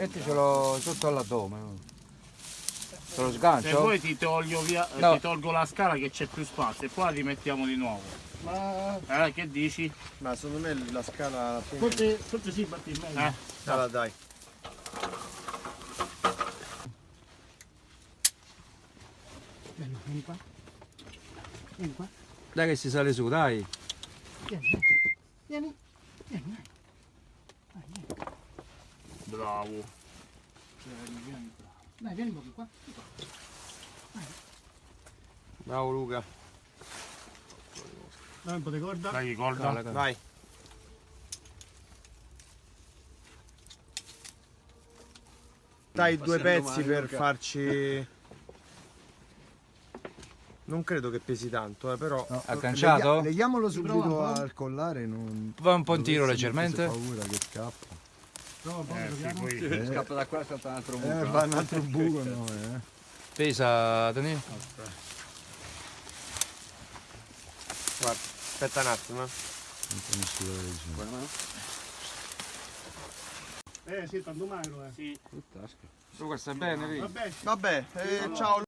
Metticelo sotto all'addome. Se lo Se sgancio? vuoi ti toglio via, eh, No. ti tolgo la scala che c'è più spazio e poi la rimettiamo di nuovo. Ma Eh, che dici? Ma secondo me la scala. Forse, forse sì, batti meglio. Eh? Scala dai. Bello, vieni qua. Vieni qua. Dai che si sale su, dai. Vieni, vieni. Vieni, vieni. Bravo. Dai, vieni proprio qua. Bravo Luca. Dai un po' di corda. Dai, ricorda. Cala, cala. Vai. Dai due pezzi per farci. Non credo che pesi tanto, eh, però. No, Agganciato? leghi- Leghiamolo subito un al collare. Non... Va un po' in tiro leggermente. paura che scappa. Po', Eh, sì, poi... Eh, Scappa da qua, salta un altro eh, va un altro buco, no, eh. Pesa, Danilo? Guarda, aspetta un attimo. eh. Eh sì, tanto magro, eh. Sì. Tu questo è bene, lì. Vabbè, Vabbè, eh, ciao